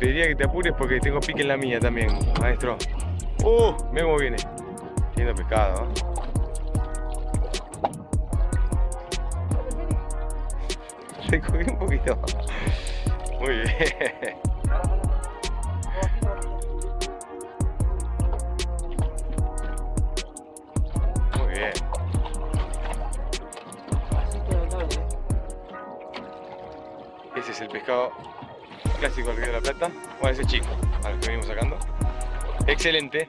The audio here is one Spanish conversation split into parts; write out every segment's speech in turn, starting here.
Te pediría que te apures porque tengo pique en la mía también, maestro. ¡Uh! Mira viene. Lindo pescado. Te cubrí un poquito. Muy bien. Muy bien. Ese es el pescado clásico del Río de la Plata. Bueno, ese chico, al que venimos sacando. Excelente. Eh.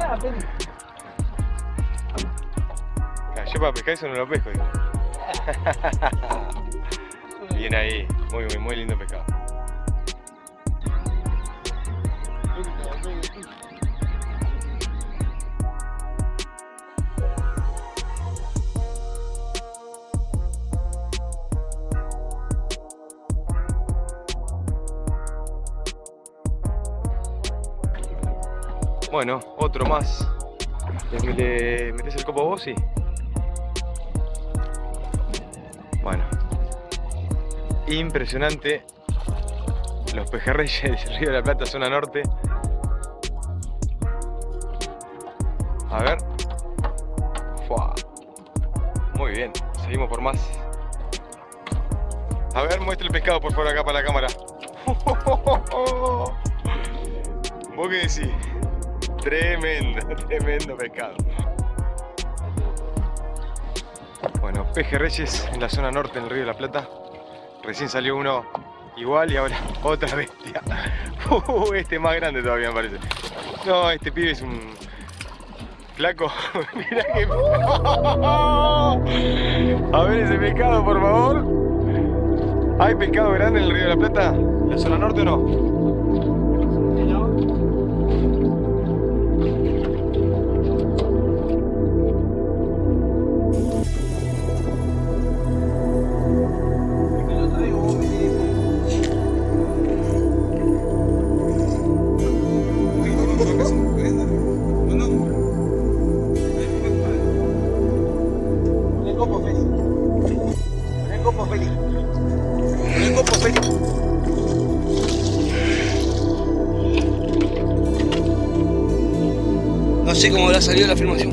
Ah, Yo para pescar eso no lo pesco, digo. Bien ahí, muy, muy, muy lindo pescado. Bueno, otro más. ¿Le, le metes el copo vos? Sí. Bueno. Impresionante. Los pejerreyes del Río de la Plata, zona norte. A ver. Muy bien. Seguimos por más. A ver, muestra el pescado por favor acá para la cámara. ¿Vos qué decís? Tremendo, tremendo pescado. Bueno, pejerreyes en la zona norte del Río de la Plata. Recién salió uno igual y ahora otra bestia. Uh, este es más grande todavía me parece. No, este pibe es un flaco. Mira que... A ver ese pescado, por favor. ¿Hay pescado grande en el Río de la Plata? ¿En la zona norte o no? Salido la filmación.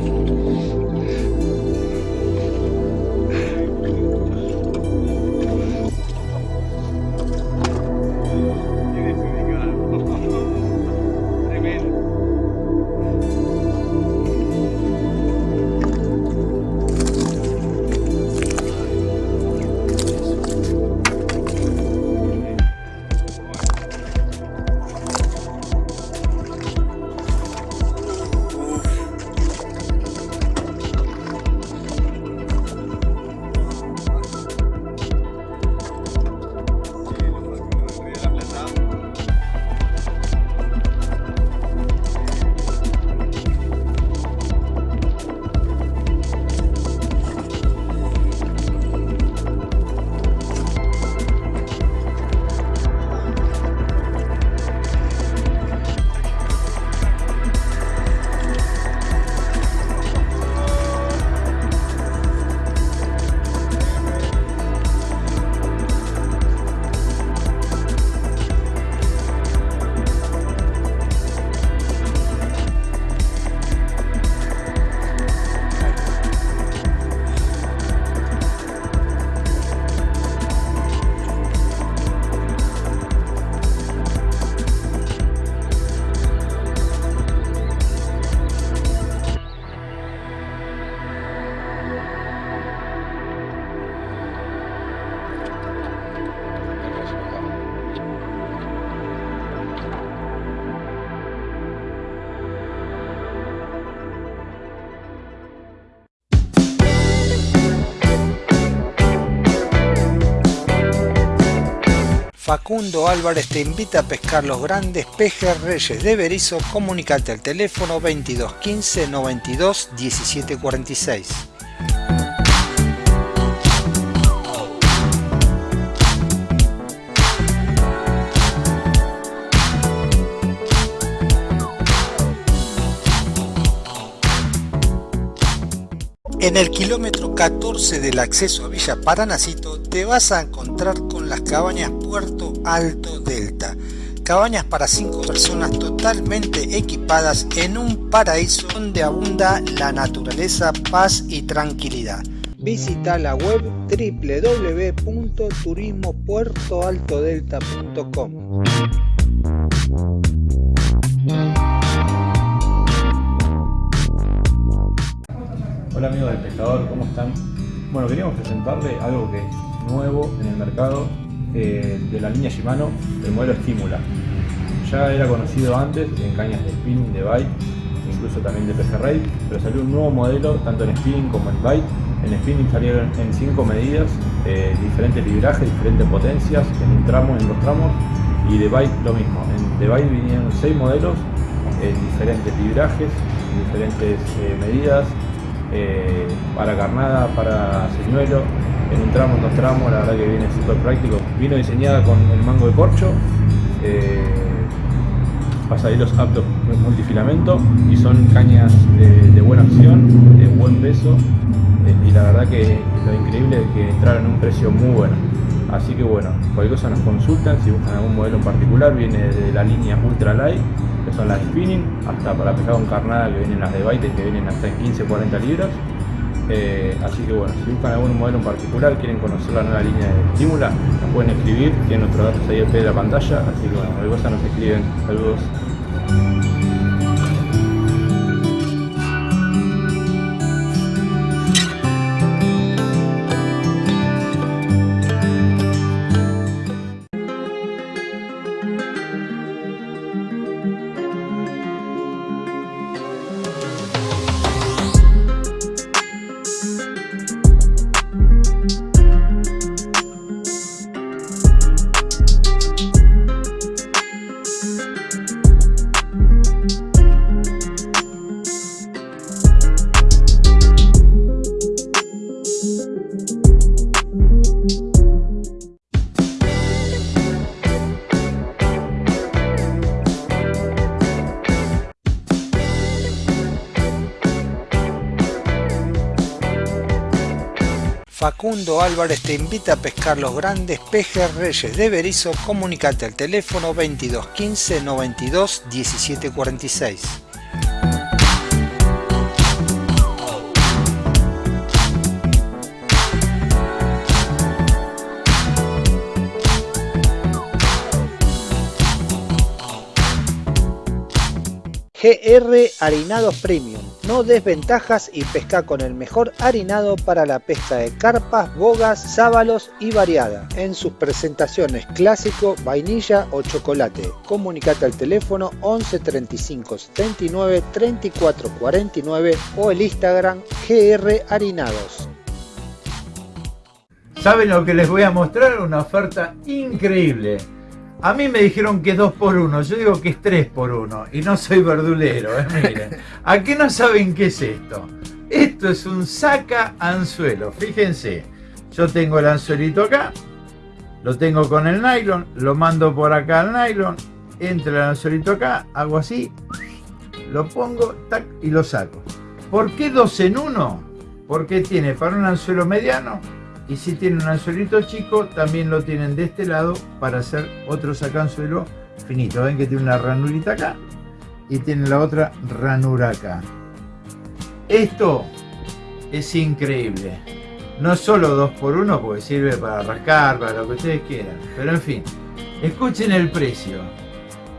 Facundo Álvarez te invita a pescar los grandes pejes reyes de Berizo. Comunicate al teléfono 22 15 92 17 46. En el kilómetro 14 del acceso a Villa Paranacito te vas a encontrar con las cabañas Alto Delta. Cabañas para 5 personas totalmente equipadas en un paraíso donde abunda la naturaleza, paz y tranquilidad. Visita la web www.turismopuertoaltodelta.com. Hola amigos del pescador, ¿cómo están? Bueno, queríamos presentarle algo que es nuevo en el mercado eh, de la línea Shimano, el modelo Estímula. Ya era conocido antes en cañas de spinning, de bite, incluso también de pejerrey, pero salió un nuevo modelo tanto en spinning como en bite. En spinning salieron en 5 medidas, eh, diferentes librajes, diferentes potencias, en un tramo, en dos tramos, y de bite lo mismo. En de bite vinieron 6 modelos, en diferentes librajes, diferentes eh, medidas, eh, para carnada, para señuelo, en un tramo, en dos tramos, la verdad que viene súper práctico. Vino diseñada con el mango de corcho, eh, pasaderos aptos multifilamento y son cañas de, buena acción, de buen peso eh, y la verdad que lo increíble es que entraron en un precio muy bueno. Así que bueno, cualquier cosa nos consultan, si buscan algún modelo en particular, viene de la línea Ultra Light que son las spinning, hasta para pescar con carnada que vienen las de baite que vienen hasta en 15-40 libras. Eh, así que bueno, si buscan algún modelo en particular, quieren conocer la nueva línea de estímula, nos pueden escribir, tienen nuestros datos ahí al pie de la pantalla, así que bueno, cosa nos escriben. Saludos. Facundo Álvarez te invita a pescar los grandes pejes reyes de Berizo. Comunicate al teléfono 22 15 92 17 GR Harinados Premium. No desventajas y pesca con el mejor harinado para la pesca de carpas, bogas, sábalos y variada. En sus presentaciones clásico, vainilla o chocolate. Comunicate al teléfono 11 35 79 34 49 o el Instagram GR Harinados. ¿Saben lo que les voy a mostrar? Una oferta increíble a mí me dijeron que es 2 por 1 yo digo que es 3 por 1 y no soy verdulero, ¿eh? miren. ¿A qué no saben qué es esto? Esto es un saca anzuelo, fíjense. Yo tengo el anzuelito acá, lo tengo con el nylon, lo mando por acá al nylon, entra el anzuelito acá, hago así, lo pongo tac, y lo saco. ¿Por qué 2 en 1? Porque tiene para un anzuelo mediano y si tienen un anzuelito chico también lo tienen de este lado para hacer otro sacanzuelo finito. Ven que tiene una ranurita acá y tiene la otra ranura acá. Esto es increíble. No solo 2 por 1 porque sirve para rascar para lo que ustedes quieran. Pero en fin escuchen el precio.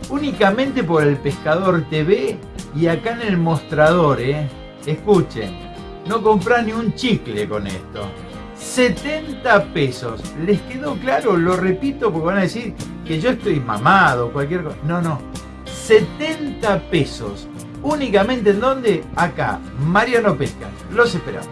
Únicamente por el pescador TV y acá en el mostrador ¿eh? escuchen no compran ni un chicle con esto 70 pesos. ¿Les quedó claro? Lo repito porque van a decir que yo estoy mamado, cualquier cosa. No, no. 70 pesos. Únicamente en donde? Acá, Mariano Pesca. Los esperamos.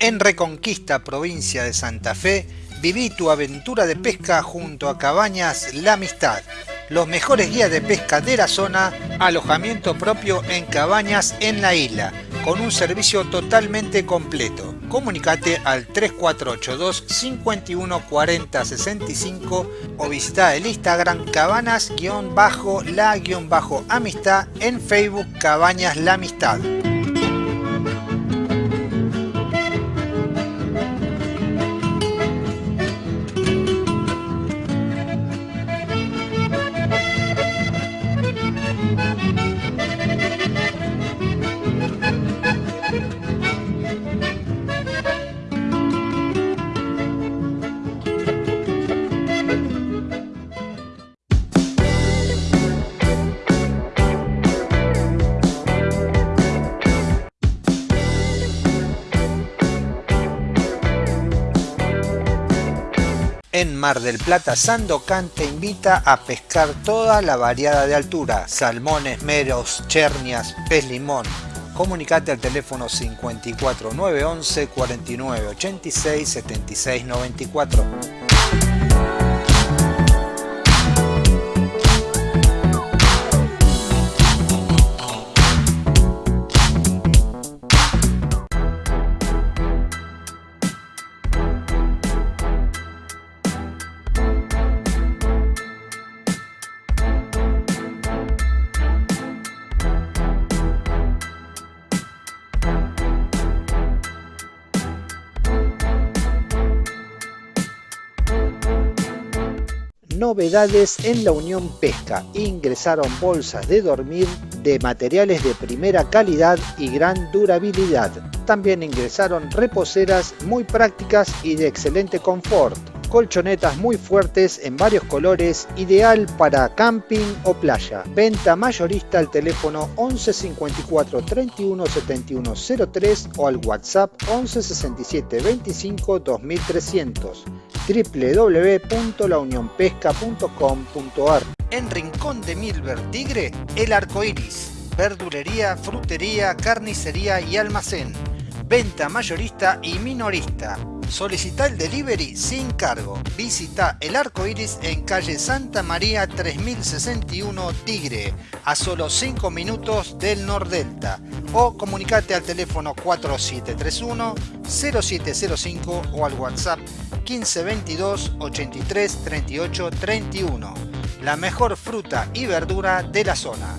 En Reconquista, provincia de Santa Fe, Viví tu aventura de pesca junto a Cabañas La Amistad. Los mejores guías de pesca de la zona, alojamiento propio en cabañas en la isla, con un servicio totalmente completo. Comunicate al 3482 51 40 65 o visita el Instagram cabanas-la-amistad en Facebook Cabañas La Amistad. En Mar del Plata, Sandocan te invita a pescar toda la variada de altura, salmones, meros, chernias, pez limón. Comunicate al teléfono 54 911 49 86 76 94. Novedades en la Unión Pesca. Ingresaron bolsas de dormir de materiales de primera calidad y gran durabilidad. También ingresaron reposeras muy prácticas y de excelente confort. Colchonetas muy fuertes en varios colores, ideal para camping o playa. Venta mayorista al teléfono 11 54 31 71 03 o al WhatsApp 11 67 25 2300 www.launionpesca.com.ar En Rincón de Milver Tigre, El Arco Iris. Verdulería, frutería, carnicería y almacén. Venta mayorista y minorista. Solicita el delivery sin cargo. Visita El Arco Iris en calle Santa María 3061 Tigre, a solo 5 minutos del Nordelta. O comunicate al teléfono 4731 0705 o al WhatsApp 1522 83 38 31. La mejor fruta y verdura de la zona.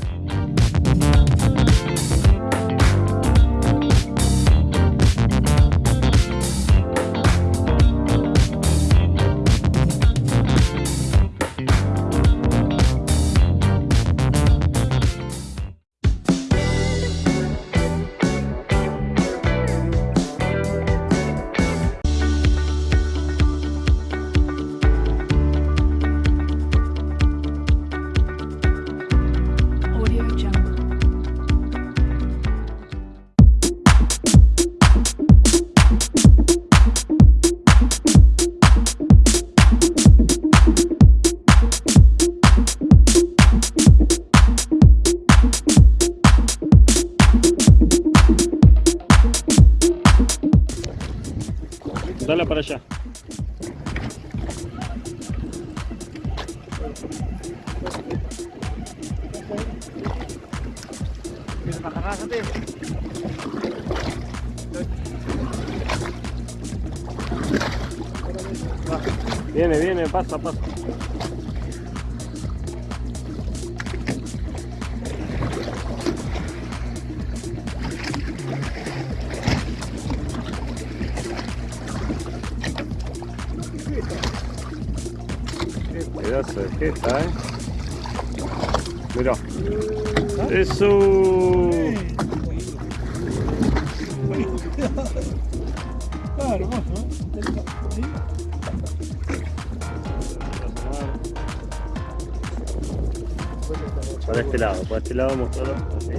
Para este lado mostrarlo así.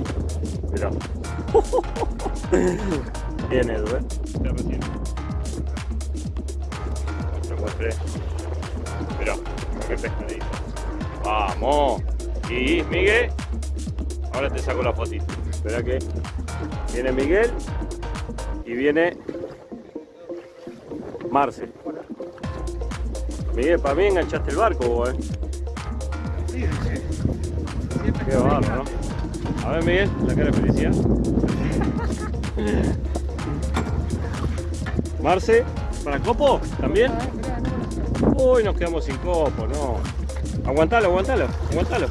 Mirá. Bien, Edu, ¿eh? Recién. Te. Mirá, qué pescadito. ¡Vamos! Y Miguel. Ahora te saco la fotito. Espera que viene Miguel y viene Marce. Miguel, para mí enganchaste el barco vos, eh. Qué barro, ¿no? A ver, Miguel, la cara de felicidad. Marce, ¿para copo? ¿También? Uy, nos quedamos sin copo, no. Aguantalo, aguantalo, aguantalo.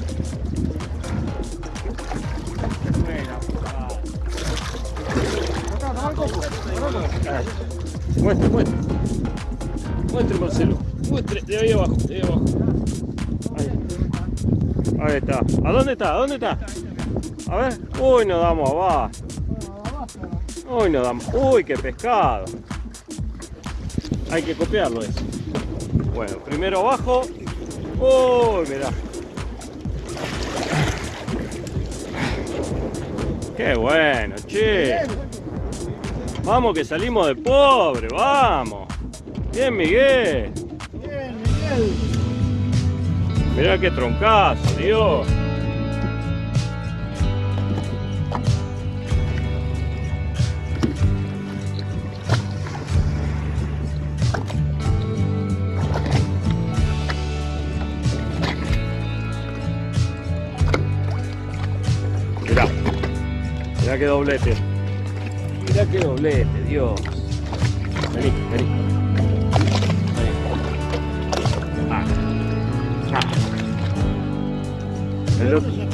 Muestre, muestre. Muestre, Marcelo. Muestre, de ahí abajo, de ahí abajo. Ahí. Está. ¿A dónde está? ¿A dónde está? A ver. Uy, nos damos abajo. Uy, nos damos. Uy, qué pescado. Hay que copiarlo eso. Bueno, primero abajo. Uy, mirá. Qué bueno, che. Vamos que salimos de pobre, vamos. Bien, Miguel. Bien, Miguel. Mirá qué troncazo, Dios. Mirá. Mirá qué doblete. Mirá qué doblete, Dios. Vení. Vení.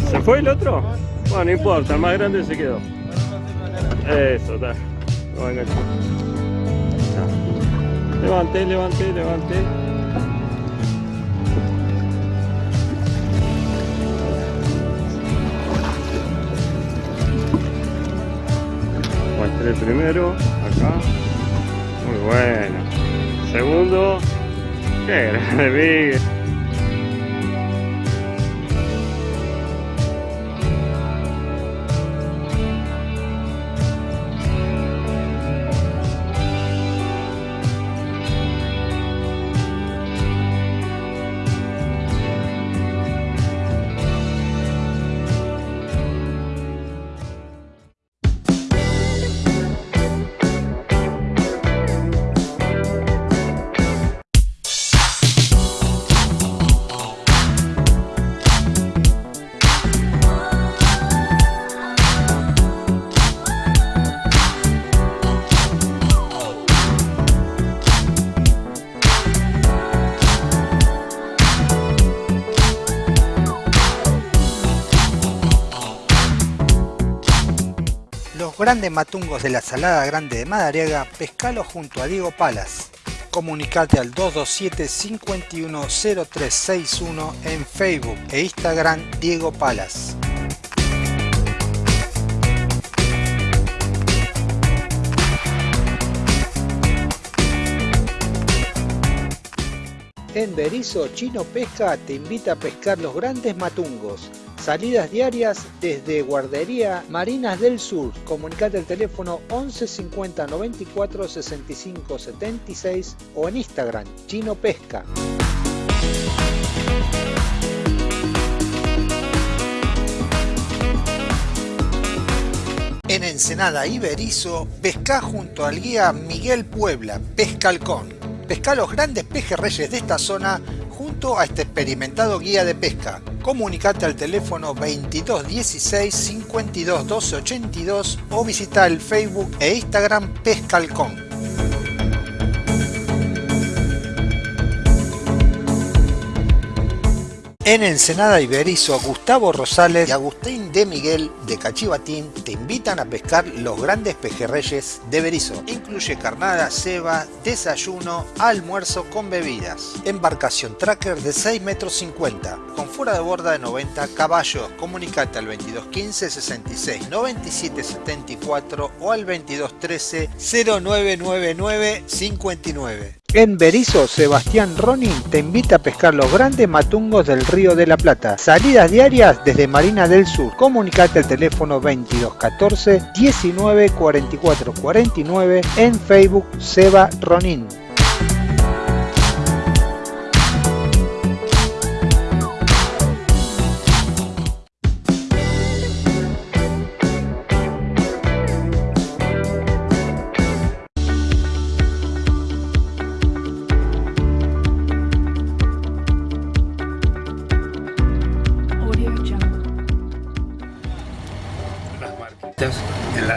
¿Se fue el otro? Bueno, no importa, el más grande se quedó. Eso, está. Ya. Levanté, levanté, levanté. Muestre el primero, acá. Muy bueno. Segundo. Qué grande, Miguel. Grandes matungos de la Salada Grande de Madariaga, pescalo junto a Diego Palas. Comunicate al 227 510361 en Facebook e Instagram Diego Palas. En Berizo, Chino Pesca te invita a pescar los grandes matungos. Salidas diarias desde Guardería Marinas del Sur. Comunicate al teléfono 11 50 94 65 76 o en Instagram Chino Pesca. En Ensenada Iberizo, pesca junto al guía Miguel Puebla, Pescalcón. Pesca los grandes pejerreyes de esta zona a este experimentado guía de pesca. Comunicate al teléfono 22 16 52 12 82 o visita el Facebook e Instagram Pescalcón. En Ensenada Iberizo, Gustavo Rosales y Agustín de Miguel de Cachivatín te invitan a pescar los grandes pejerreyes de Berizo. Incluye carnada, ceba, desayuno, almuerzo con bebidas. Embarcación tracker de 6 metros 50, con fuera de borda de 90 caballos. Comunicate al 2215 66 97 74 o al 2213 0999 59. En Berizo, Sebastián Ronin te invita a pescar los grandes matungos del Río de la Plata. Salidas diarias desde Marina del Sur. Comunicate al teléfono 2214 19 44 49 en Facebook Seba Ronin.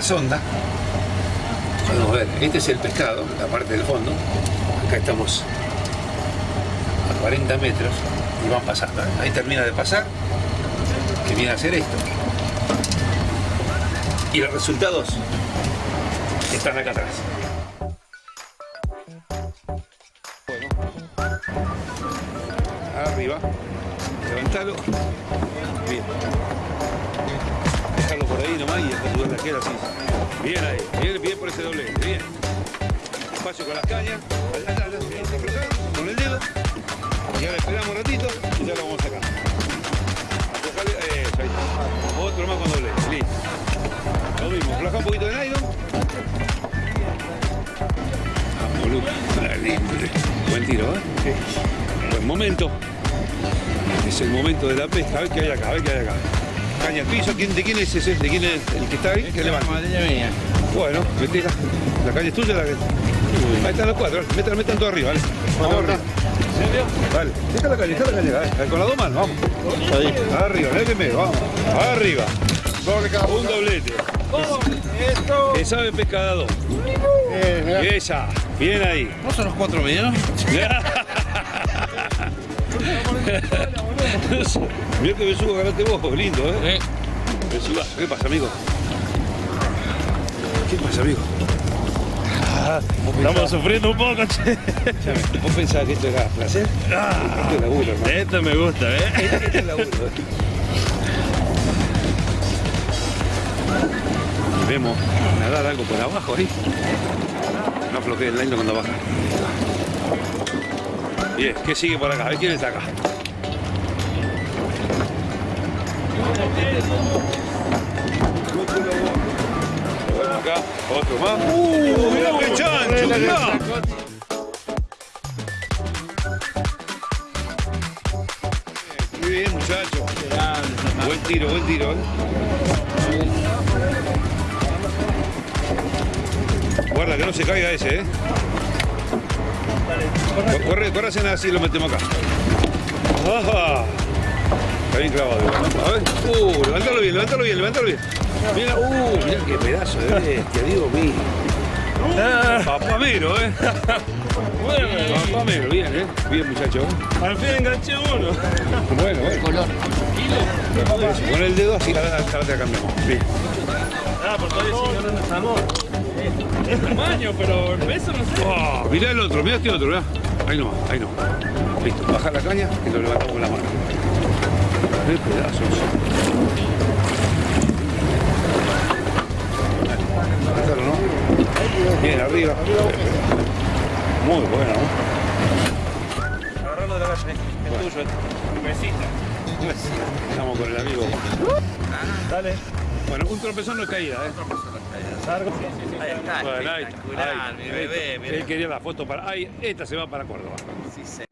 Sonda. Podemos ver, este es el pescado, la parte del fondo. Acá estamos a 40 metros y van pasando. ¿eh? Ahí termina de pasar, que viene a hacer esto. Y los resultados están acá atrás. Arriba, levantalo. Bien. Por ahí nomás y después subir la queda así. Bien ahí, bien, bien por ese doble, bien. Espacio con las cañas, allá, allá, allá, bien, aflojado, con el dedo. Y ahora esperamos un ratito y ya lo vamos a sacar. Aflojale, eh, ahí está. Otro más con doble, listo. Lo mismo, afloja un poquito de nylon. Dale, Buen tiro, ¿eh? Buen momento. Es el momento de la pesca. A ver qué hay acá, a ver qué hay acá. Caña al piso. ¿Quién, ¿De quién es ese? ¿De quién es el que está ahí? Que levanta. Bueno, metela. La caña es tuya. La... Ahí están los cuatro. Metan, metan todo arriba, ¿vale? Vamos arriba. Vale. Deja la caña, deja la caña. Dale, Con las dos manos, vamos. Ahí. Arriba, dale primero, vamos. Arriba. Un doblete. Que sabe pescado. Esa. Bien ahí. ¿No son los cuatro medianos? Mira que besugo agarraste vos, lindo, ¿eh? Besuga. ¿Qué pasa, amigo? ¿Qué pasa, amigo? Estamos sufriendo un poco, che. ¿Vos pensabas que esto era placer? Esto es laburo, hermano. Esto me gusta, ¿eh? Esto es laburo. ¿eh? Y Vemos nadar algo por abajo ahí. No afloje el nylon cuando baja. Bien, ¿qué sigue por acá? A ver quién está acá. Acá, otro más. ¡Uh! ¡Mirá qué chancho! Muy bien, muchacho. Buen tiro, buen tiro. Guarda que no se caiga ese, ¿eh? Corre, corre, hacen así lo metemos acá. ¡Ajá! Está bien clavado. A ver. Uh, levántalo bien, levántalo bien, levántalo bien. Mira, uh, mira qué pedazo de bestia, digo mío. Papamero, ¿eh? Papamero, bien, ¿eh? Bien, muchacho. Al fin enganché uno. Bueno, bueno. Color. Con el dedo así, ahora ahora te la cambiamos. Bien. Ah, por todavía si no es amor. Es tamaño, pero el peso no sé. Oh, mirá el otro, mirá este otro, mirá. Ahí no, ahí no. Listo, baja la caña y lo levantamos con la mano. Pedazos. Bien, arriba. Muy bueno, ¿no? Agarrarlo de la calle, es tuyo. Besita. Estamos con el amigo. Dale. Bueno, un tropezón no es caída, ¿eh? Largo. Ahí está, Bueno, ahí, espectacular, ahí, mi bebé. Él quería la foto para... Ahí, esta se va para Córdoba. Sí, sí.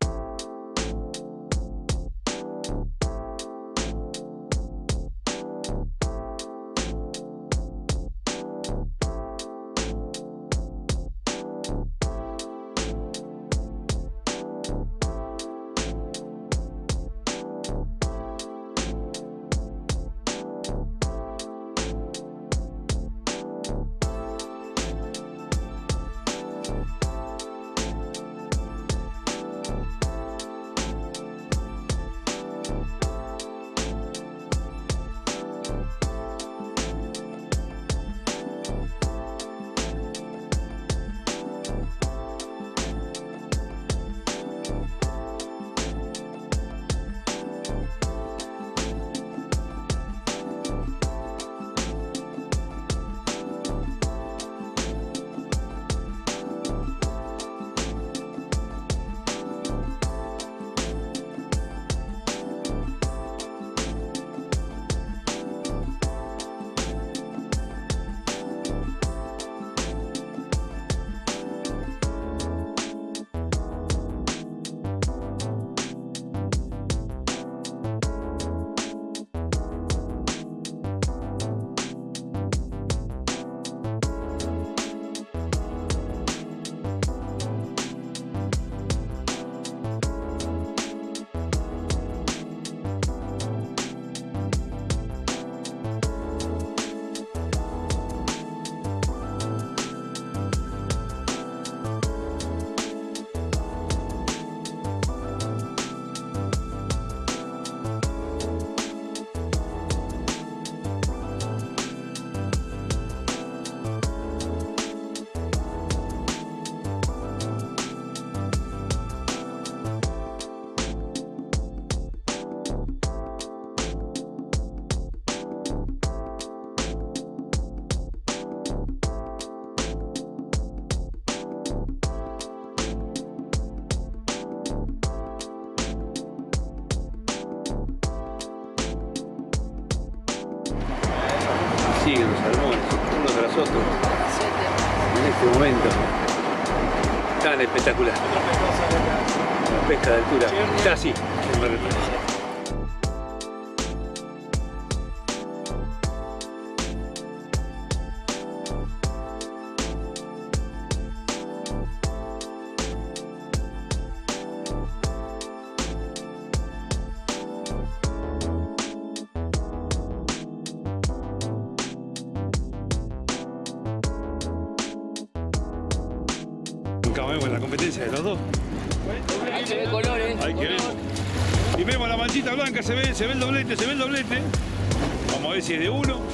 Espectacular. La pesca de altura, en Mar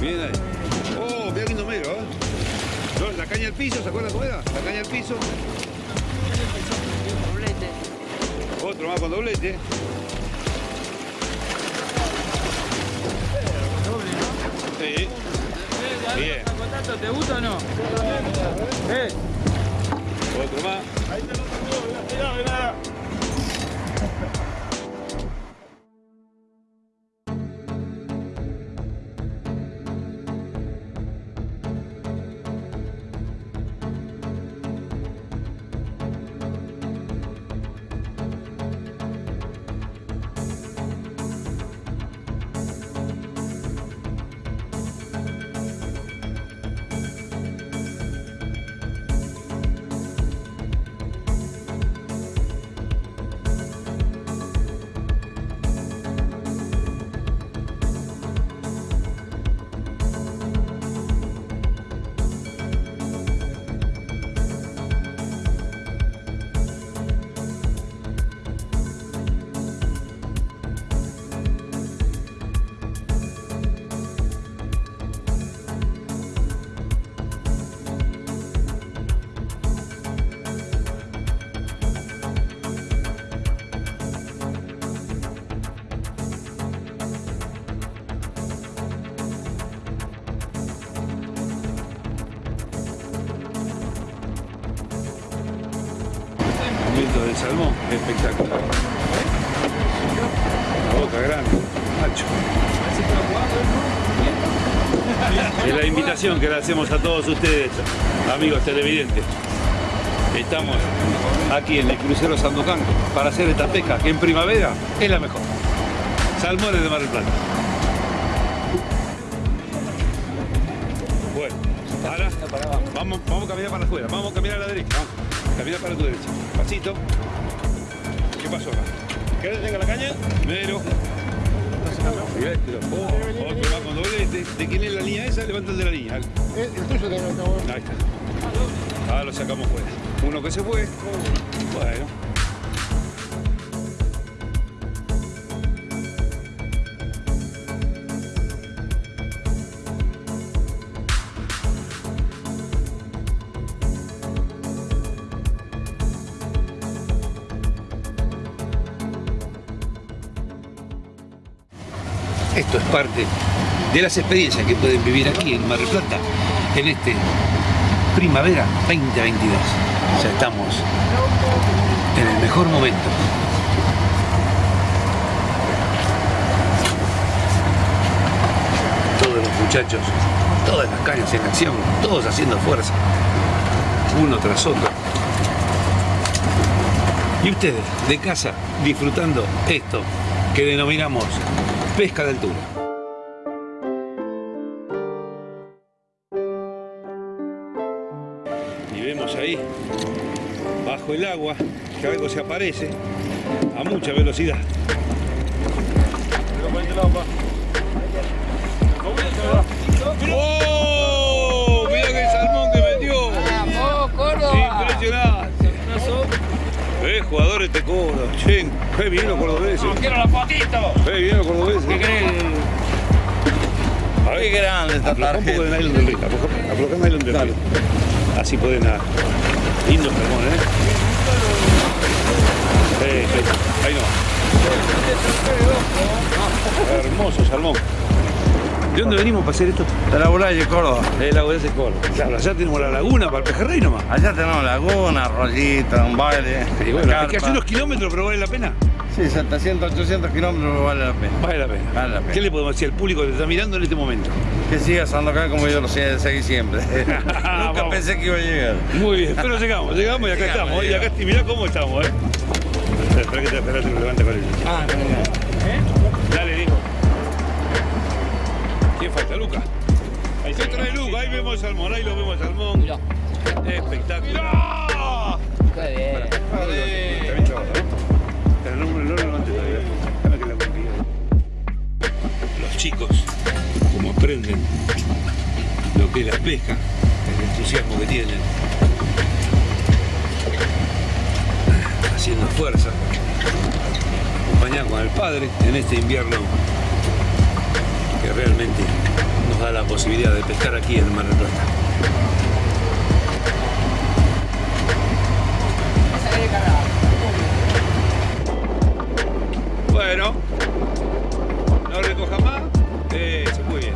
Bien ahí. Oh, mira lindo mero, ¿eh? La caña al piso, ¿se acuerdan cómo era? La caña al piso. Otro más con doblete. Sí. Bien. ¿Te gusta o no? Eh, Otro más. Momento que le hacemos a todos ustedes, amigos televidentes. Estamos aquí en el crucero Sandocan para hacer esta pesca que en primavera es la mejor. Salmones de Mar del Plata. Bueno, ahora vamos, vamos a caminar para afuera, vamos a caminar a la derecha, vamos. Camina para tu derecha. Pasito. ¿Qué pasó acá? ¿Querés que tenga la caña? Mero. Otro va con doblete. ¿De quién es la línea esa? Levanta el de la línea. El, el tuyo no acabó. Ahí está. Ahora lo sacamos fuera. Uno que se fue. Bueno. Parte de las experiencias que pueden vivir aquí en Mar del Plata en este primavera 2022. Ya estamos en el mejor momento. Todo el muchachos, todas las cañas en acción, todos haciendo fuerza, uno tras otro. Y ustedes, de casa, disfrutando esto que denominamos pesca de altura. Algo se aparece a mucha velocidad. ¡Oh! Mirá que salmón que metió. ¡Vamos, Córdoba! Impresionante. Jugadores te. Che, qué bien los cordobeses. ¡Quiero la fotito! Qué bien los cordobeses. ¿Qué crees? A ver, Qué grande esta aflojá un poco de tarjeta. nylon del río. aflojá- Aflojá el nylon del río. Así pueden nadar. Lindo salmón, ¿eh? Sí, sí. Ahí no. Hermoso salmón. ¿De dónde venimos para hacer esto? De la Bulaya de Córdoba. De la de Córdoba. Claro, allá tenemos la laguna para el pejerrey nomás. Allá tenemos laguna, rollita, un baile. Y bueno, hay que hacer unos kilómetros, pero vale la pena. Sí, 700, 800 kilómetros vale la pena. Vale la pena. Vale la pena. ¿Qué le podemos decir al público que está mirando en este momento? Que siga Sandokan como yo lo sé- seguí siempre. Nunca Vamos. pensé que iba a llegar. Muy bien, pero llegamos, llegamos y acá Llegamos, estamos. Y acá mirá cómo estamos, ¿eh? Espera que te, espera que lo levante con él. Ah, Dale, digo. ¿Quién falta? Luca. Ahí se trae Luca, ahí vemos el salmón, ahí lo vemos el salmón. Espectacular. ¡Qué bien! Está bien chavado, ¿no? Pero no, no lo levantes todavía. Déjame que la consiga. Los chicos, como aprenden lo que es la pesca, el entusiasmo que tienen, haciendo fuerza, acompañado con padre en este invierno que realmente nos da la posibilidad de pescar aquí en el Mar del Plata. Bueno, no recoja más. Eso, muy bien.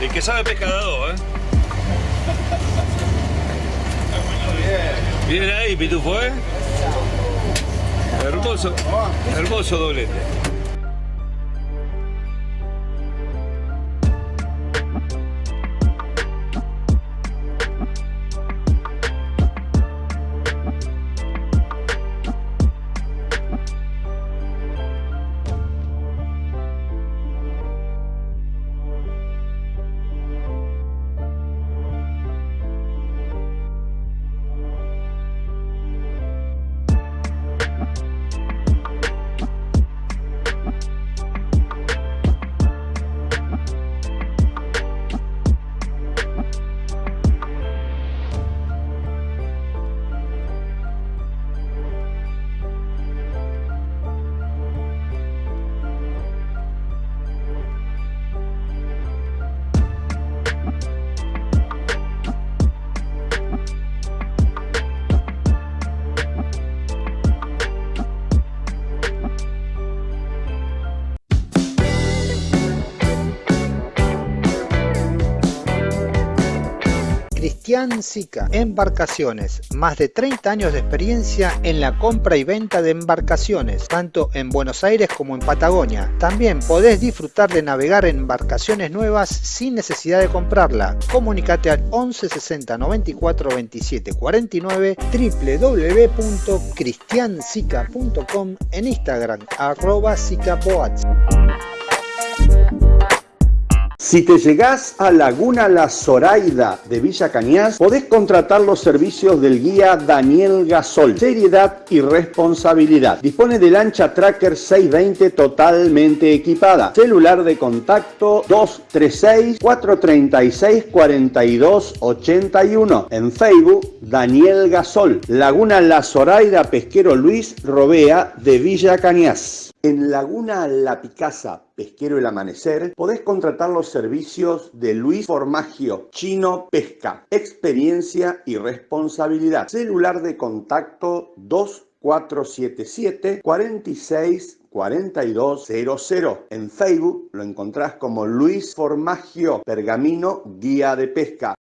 El que sabe pesca ¿eh? Bien ahí, Pitufo, ¿eh? Hermoso, hermoso doblete. Cristian Sica, Embarcaciones, más de 30 años de experiencia en la compra y venta de embarcaciones, tanto en Buenos Aires como en Patagonia. También podés disfrutar de navegar en embarcaciones nuevas sin necesidad de comprarla. Comunicate al 11 60 94 27 49 www.cristiansica.com en Instagram arroba. Si te llegás a Laguna La Zoraida de Villa Cañas, podés contratar los servicios del guía Daniel Gasol. Seriedad y responsabilidad. Dispone de lancha Tracker 620 totalmente equipada. Celular de contacto 236-436-4281. En Facebook, Daniel Gasol. Laguna La Zoraida Pesquero Luis Robea de Villa Cañas. En Laguna La Picasa, Pesquero El Amanecer, podés contratar los servicios de Luis Formagio, Chino Pesca, experiencia y responsabilidad. Celular de contacto 2477 46 4200. En Facebook lo encontrás como Luis Formagio, Pergamino, Guía de Pesca.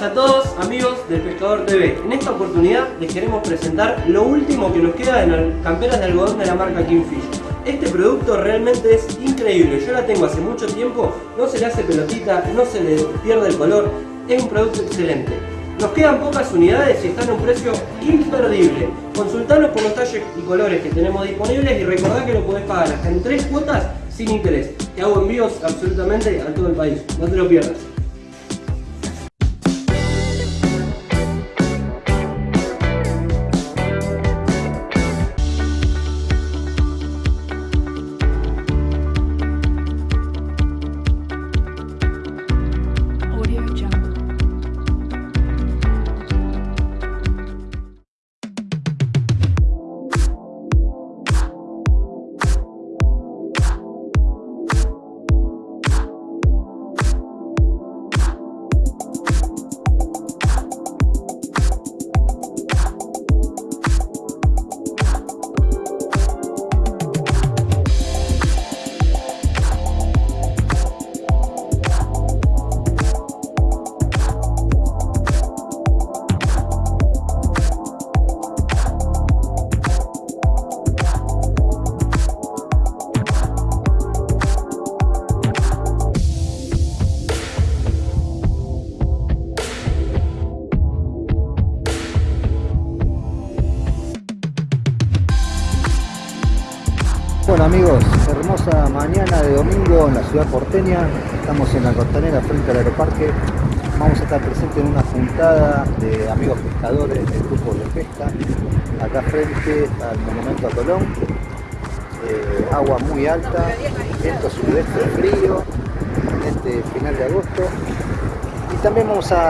Buenas a todos amigos del Pescador TV. En esta oportunidad les queremos presentar lo último que nos queda en las camperas de algodón de la marca Kingfish. Este producto realmente es increíble, yo la tengo hace mucho tiempo, no se le hace pelotita, no se le pierde el color, es un producto excelente. Nos quedan pocas unidades y están a un precio imperdible. Consultanos por los talles y colores que tenemos disponibles y recordá que lo podés pagar hasta en tres cuotas sin interés. Te hago envíos absolutamente a todo el país, no te lo pierdas.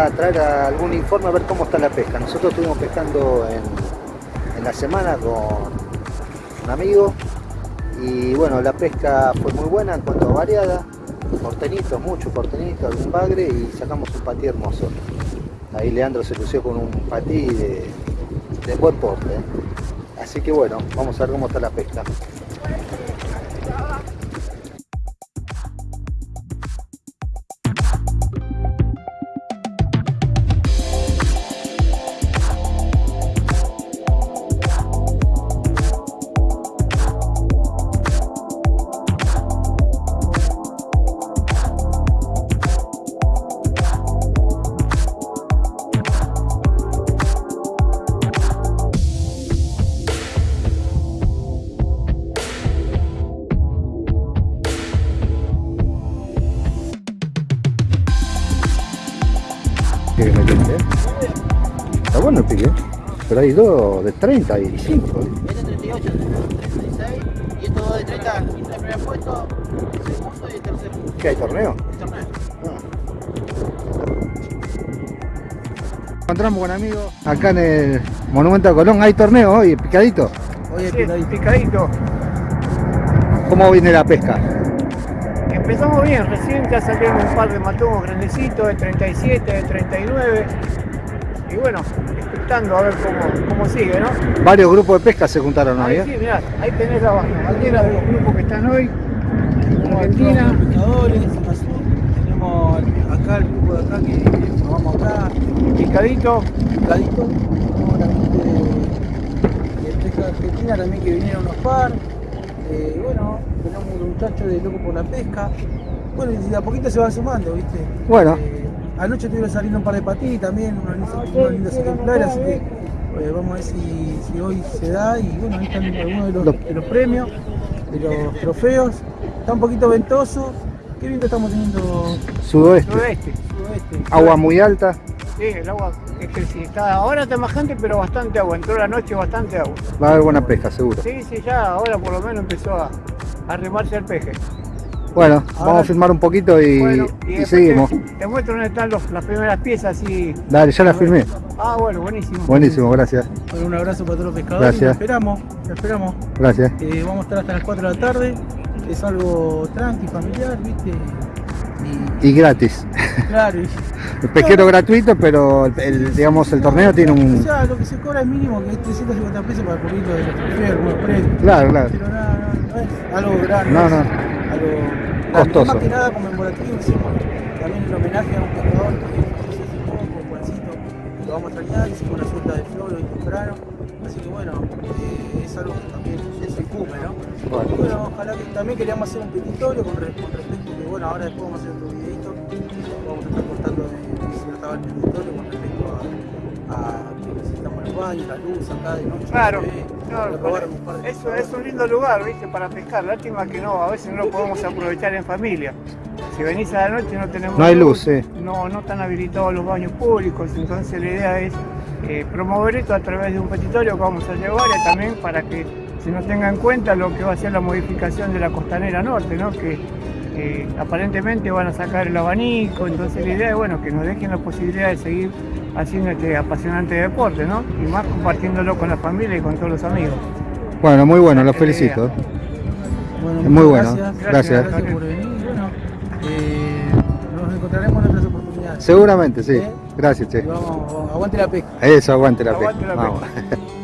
Traer algún informe a ver cómo está la pesca. Nosotros estuvimos pescando en, la semana con un amigo y bueno, la pesca fue muy buena en cuanto a variada, portenitos, mucho portenito, algún bagre y sacamos un patí hermoso. Ahí Leandro se lució con un patí de, buen porte. Así que bueno, vamos a ver cómo está la pesca. Pero hay dos de 30 y 5. Este 38, 36 y estos dos de 30, el primer puesto, el segundo y el tercer puesto. ¿Qué hay torneo? El torneo. Encontramos con amigos acá en el Monumento a Colón. ¿Hay torneo hoy, picadito? Oye, Sí, picadito. ¿Cómo viene la pesca? Empezamos bien, recién ya salieron un par de matungos grandecitos, de 37, de 39. Y bueno, a ver cómo, cómo sigue, ¿no? Varios grupos de pesca se juntaron Ahí ¿eh? sí, mirá, ahí tenés la bandera de los grupos que están hoy. Argentina. pescadores. Tenemos acá el grupo de acá que nos vamos acá. Picadito. Picadito. Tenemos la gente de, de pesca argentina también que vinieron unos par. Eh, bueno, tenemos un muchacho de loco por la pesca. Bueno, y de a poquito se van sumando, ¿viste? Bueno. Eh, anoche estuvieron saliendo un par de patí también, unos lindos, unos lindos ejemplares, así que eh, vamos a ver si, si hoy se da. Y bueno, ahí están algunos de los, de los premios, de los trofeos. Está un poquito ventoso. Qué viento estamos teniendo Sudoeste. Sudoeste. sudoeste. Agua muy alta. Sí, el agua es que sí, está, ahora está más gente, pero bastante agua. Entró la noche bastante agua. Va a haber buena pesca, seguro. Sí, sí, ya ahora por lo menos empezó a, a remarse el peje. Bueno, vamos a filmar un poquito y, Bueno, y después seguimos. Te, te muestro dónde están los- las primeras piezas y. Dale, ya la firmé. Ah, bueno, buenísimo. Buenísimo, gracias. Bueno, un abrazo para todos los pescadores. Gracias. Los esperamos, los esperamos. Gracias. Eh, vamos a estar hasta las 4 de la tarde. Es algo tranqui, familiar, ¿viste? Y gratis. Claro, y- El pesquero gratuito, pero el, el, digamos el torneo tiene O un... sea, lo que se cobra es mínimo, que es 350 pesos para cubrir lo de los trofeos, algunos precios. Claro, claro. Pero nada, no, no es algo grande. No, es no. Algo. Costoso. Más que nada conmemorativo, hicimos también el homenaje a un pescador que falleció hace poco, lo vamos a extrañar, hicimos una suelta de flor hoy temprano, así que bueno, eh, es algo que también se incumbe, ¿no? Bueno. Y bueno, ojalá que también queríamos hacer un petitorio con, re- con respecto que bueno, ahora después vamos a hacer otro videito, vamos a estar contando de, de si estaba el petitorio con respecto a, a que necesitamos los baños, la luz acá de noche. Claro, se Eso es un lindo lugar, ¿viste? Para pescar. Lástima que no, a veces no lo podemos aprovechar en familia. Si venís a la noche no tenemos No hay luz, sí. no, no están habilitados los baños públicos, entonces la idea es eh, promover esto a través de un petitorio que vamos a llevar y también para que se nos tenga en cuenta lo que va a ser la modificación de la costanera norte, ¿no? que eh, aparentemente van a sacar el abanico, entonces la idea es bueno, que nos dejen la posibilidad de seguir haciendo este apasionante deporte, ¿no? y más compartiéndolo con la familia y con todos los amigos. Bueno, muy bueno, los felicito. Bueno, Muy bueno, Gracias, gracias. gracias por venir. y Bueno, eh, nos encontraremos en otras oportunidades. Seguramente, sí. ¿Eh? Gracias, che. Vamos, aguante la pesca. Eso, aguante la pesca. Aguante la Vamos.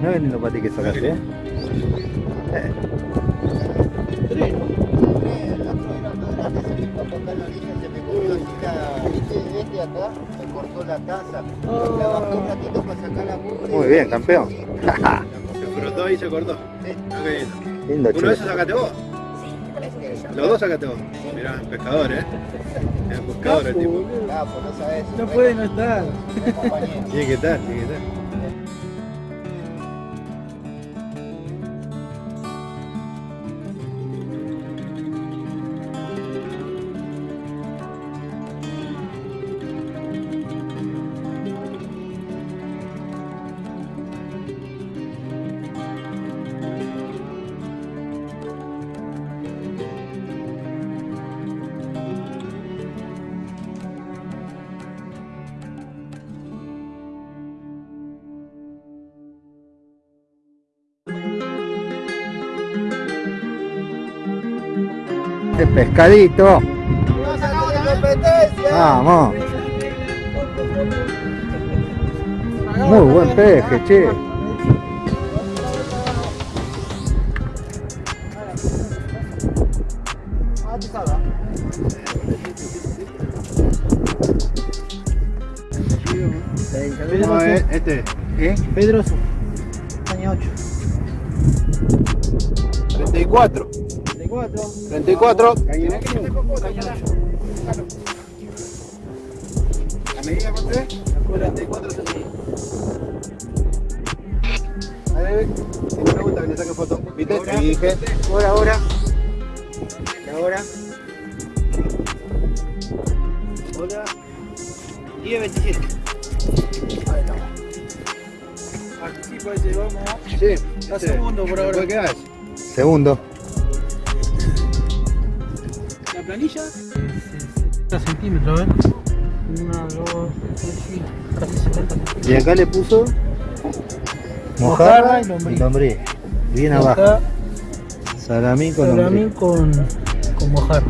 No es lindo para ti que sacaste, ¿eh? Eh. Muy bien, campeón. Se frotó y se cortó. Lindo, ¿Uno de esos sacaste vos? Los dos sacaste vos. Mirá, pescador, eh. Es buscador el tipo. No puede no estar. Tiene que estar, tiene que estar. Pescadito. Vamos. Muy buen peje, che. Este. ¿Eh? Pedroso. Año 8. 34. 34. 34. ¿La medida cuánto es? 44 centímetros. A ver, si me pregunta que le saque foto. ¿Viste? Te dije. Ahora, ahora. Y ahora. Hola. 10, 27. Ahí estamos. Participa ese, vamos. Sí. A segundo por ahora. Segundo. La planilla. 70 centímetros, ver. 1, 2, 3, casi 70 Y acá le puso Mojarra y lombriz. y lombriz. Bien Y abajo. acá, Salamín con Salamín lombriz. con, con mojarra.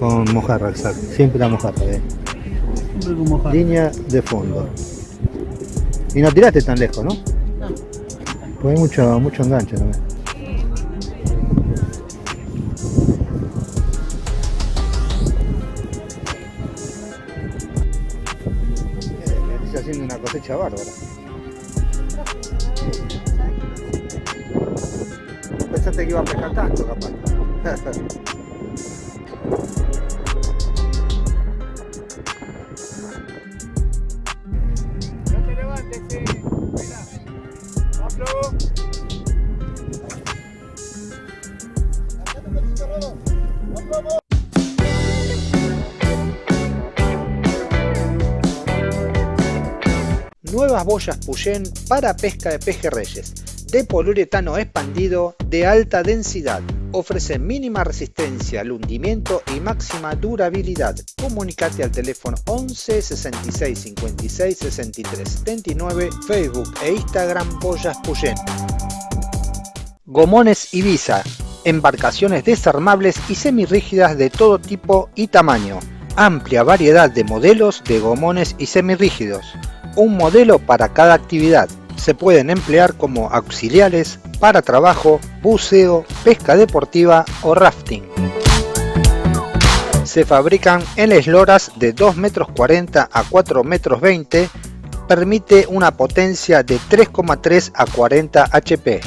Con mojarra, exacto. Siempre la mojarra. eh. Siempre con mojarra. Línea de fondo. Y no tiraste tan lejos, ¿no? No. Pues hay mucho, mucho enganche también. Haciendo una cosecha bárbara. Pensaste que iba a Nuevas boyas Puyén para pesca de pejerreyes. de poliuretano expandido de alta densidad. Ofrece mínima resistencia al hundimiento y máxima durabilidad. Comunicate al teléfono 11 66 56 63 79, Facebook e Instagram Boyas Puyén. Gomones Ibiza, embarcaciones desarmables y semirrígidas de todo tipo y tamaño. Amplia variedad de modelos de gomones y semirrígidos. Un modelo para cada actividad. Se pueden emplear como auxiliares para trabajo, buceo, pesca deportiva o rafting. Se fabrican en esloras de 2 metros 40 a 4 metros 20. Permite una potencia de 3,3 a 40 HP.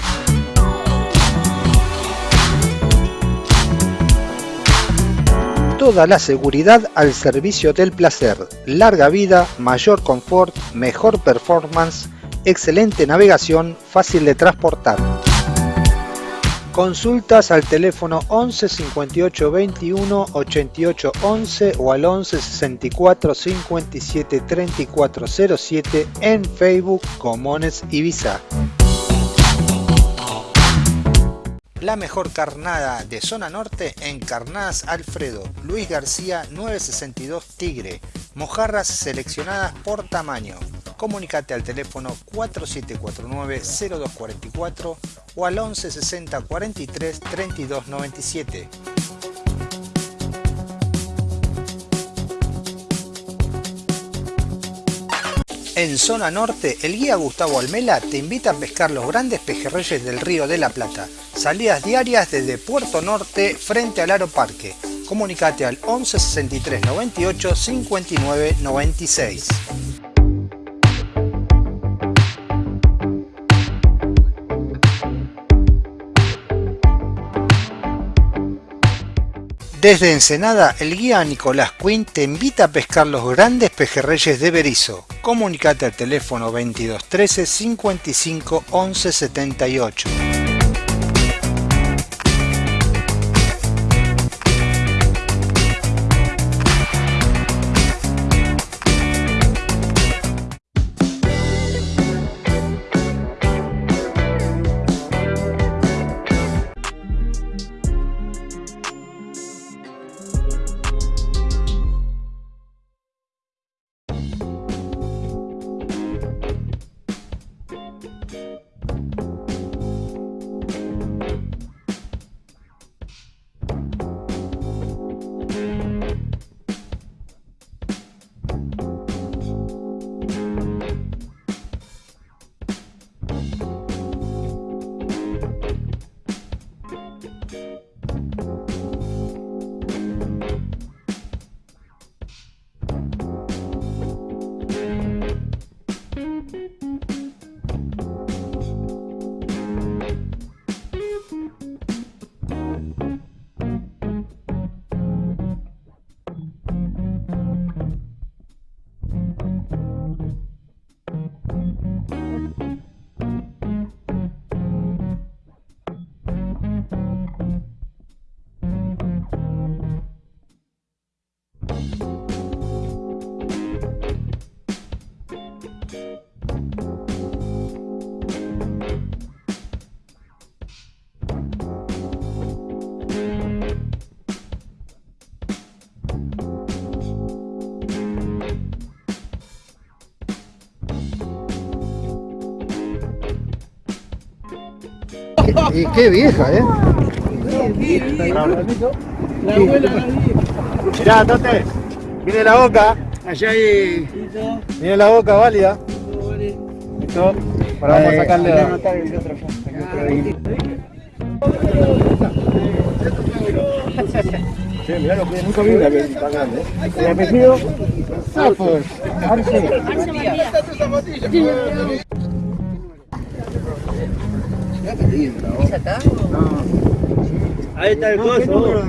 Toda la seguridad al servicio del placer, larga vida, mayor confort, mejor performance, excelente navegación, fácil de transportar. Consultas al teléfono 11 58 21 88 11 o al 11 64 57 34 07 en Facebook Comones Ibiza. La mejor carnada de zona norte en Carnadas Alfredo, Luis García 962 Tigre, mojarras seleccionadas por tamaño. Comunicate al teléfono 4749-0244 o al 1160 43 32 97. En zona norte, el guía Gustavo Almela te invita a pescar los grandes pejerreyes del río de la Plata. Salidas diarias desde Puerto Norte frente al Aro Parque. Comunicate al 11 63 98 59 96. Desde Ensenada, el guía Nicolás Quinn te invita a pescar los grandes pejerreyes de Berizo. Comunicate al teléfono 2213 55 11 78. Y qué vieja, ¿eh? La abuela la Mirá, Tote, viene la boca, allá hay... Viene la boca válida. Listo, ahora vamos a sacarle la... Sí, mirá lo que nunca vi vez tan grande. ¿eh? El apellido, Zafos, Arce. ¿Esa está? Ahí está el coso.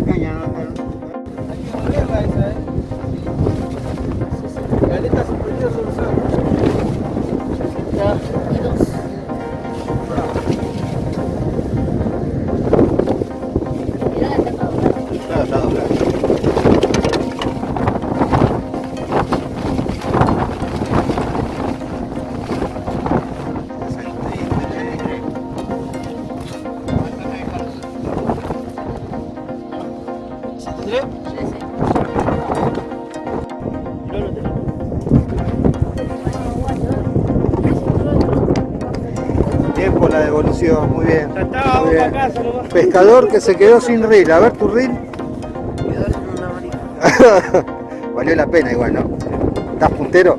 Bien. Pescador que se quedó sin reel. A ver tu reel. Valió la pena igual, ¿no? ¿Estás puntero?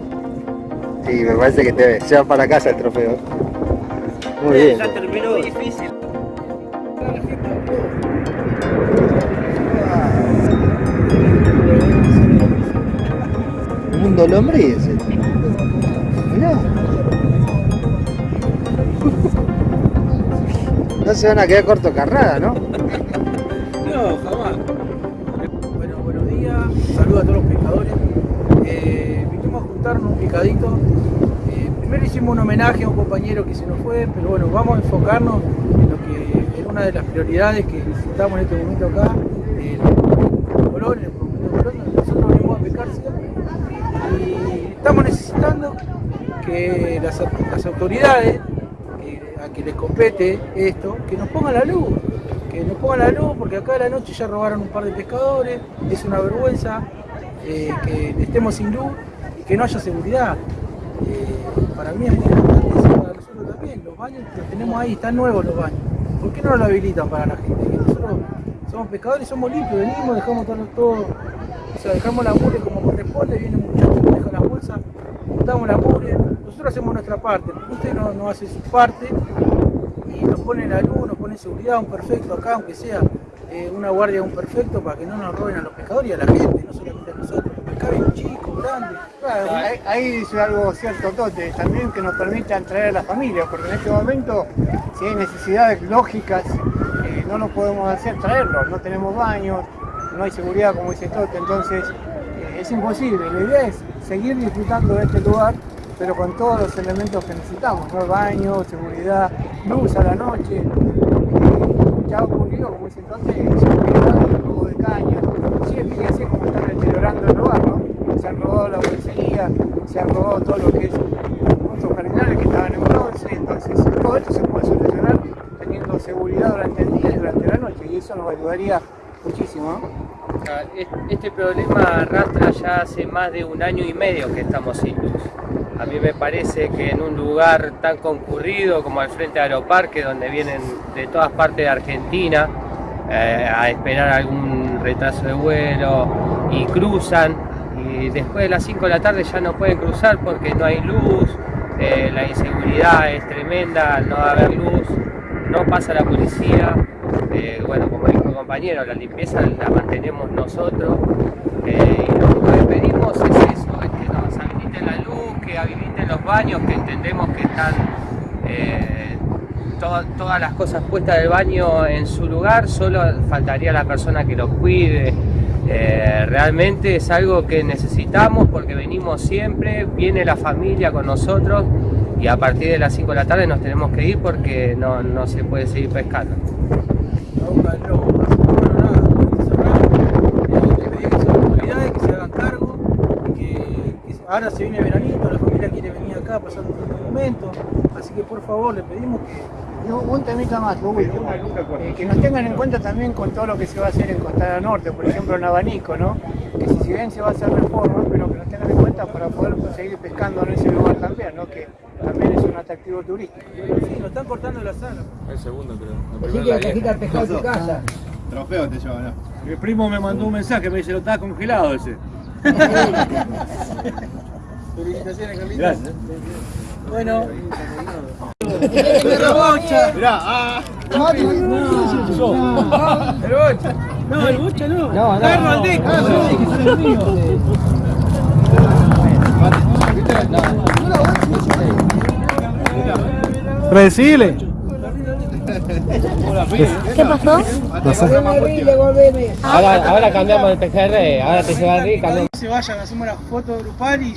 Sí, me parece que te lleva para casa el trofeo. Muy bien. Ya terminó difícil. Un mundo lombriz. Se van a quedar corto carrada, ¿no? No, jamás. Bueno, buenos días. Saludos a todos los pescadores. Eh, vinimos a juntarnos un picadito. Eh, primero hicimos un homenaje a un compañero que se nos fue, pero bueno, vamos a enfocarnos en lo que es una de las prioridades que necesitamos en este momento acá, Colón, el Colón, donde nosotros venimos a pescar siempre. Y estamos necesitando que las, las autoridades compete esto, que nos pongan la luz, que nos pongan la luz, porque acá a la noche ya robaron un par de pescadores, es una vergüenza eh, que estemos sin luz y que no haya seguridad. Eh, para mí es muy importante eso, para nosotros también, los baños los tenemos ahí, están nuevos los baños. ¿Por qué no lo habilitan para la gente? Que nosotros somos pescadores, somos limpios, venimos, dejamos todo, o sea, dejamos la mugre como corresponde, viene un muchacho deja las bolsas, juntamos la mugre, nosotros hacemos nuestra parte, usted no hace su parte y nos pone la luz, nos pone seguridad, un perfecto acá, aunque sea eh, una guardia un perfecto para que no nos roben a los pescadores y a la gente, no solamente a nosotros. Acá hay un chico, grande. Claro, ahí, ahí dice algo cierto, Tote, también que nos permitan traer a la familia, porque en este momento, si hay necesidades lógicas, eh, no lo podemos hacer traerlos, no tenemos baños, no hay seguridad, como dice Tote, entonces eh, es imposible. La idea es seguir disfrutando de este lugar, pero con todos los elementos que necesitamos, ¿no? baño, seguridad, luz a la noche. Ya ha ocurrido, como dice Tote, seguridad, robo de cañas, sí, fíjense cómo están deteriorando el lugar, ¿no? se han robado la bolsería, se han robado todo lo que es otros jardinales que estaban en bronce, entonces todo esto se puede solucionar teniendo seguridad durante el día y durante la noche y eso nos ayudaría muchísimo. ¿no? Este problema arrastra ya hace más de un año y medio que estamos sin luz. A mí me parece que en un lugar tan concurrido como el frente Aeroparque, donde vienen de todas partes de Argentina eh, a esperar algún retraso de vuelo y cruzan, y después de las 5 de la tarde ya no pueden cruzar porque no hay luz, eh, la inseguridad es tremenda, no haber luz, no pasa la policía, eh, bueno, como dijo el compañero, la limpieza la mantenemos nosotros y lo único que pedimos es eso, es que nos habiliten la luz, los baños, que entendemos que están eh, to- todas las cosas puestas del baño en su lugar, solo faltaría la persona que los cuide. Eh, realmente es algo que necesitamos porque venimos siempre, viene la familia con nosotros y a partir de las 5 de la tarde nos tenemos que ir porque no, no se puede seguir pescando. ahora se viene veranito, la familia pasar un buen momento, así que por favor le pedimos que Y un, temita más, lo último, eh, que nos tengan en cuenta también con todo lo que se va a hacer en Costa Norte, por ejemplo en Abanico, ¿no? Que si, bien se va a hacer reforma, pero que nos tengan en cuenta para poder seguir pescando en ese lugar también, ¿no? Que también es un atractivo turístico. Sí, nos están cortando la sala. El segundo creo. Así que la cajita de pescado en tu casa. Trofeo te lleva, ¿no? Mi primo me mandó un mensaje, me dice, lo estaba congelado ese. Felicitaciones, Carlitos. Gracias. Bueno. Mirá, ah. No, el bocha. No, el bocha no. No, no, Carlos. Aldeco. Ah, el. Recile. ¿Qué pasó? Ahora, ahora cambiamos de PGR, ahora te lleva Rick, cambiamos. Se vayan, hacemos la foto grupal y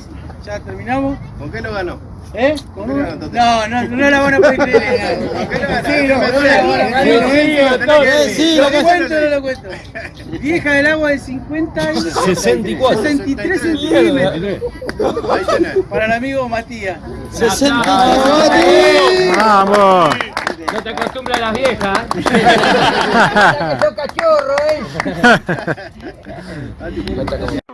ya terminamos. ¿Con qué lo ganó? ¿Eh? ¿Con qué lo ganó? No, no, no la van a poder creer. ¿Con qué lo ganó? Sí, no, no la van a Sí, creer. sí, Lo cuento, sí. no lo cuento. Vieja del agua de 50 y 64. 63 centímetros. Para el amigo Matías. 64. Vamos. No te acostumbras a las viejas. ¡Sos cachorro, eh!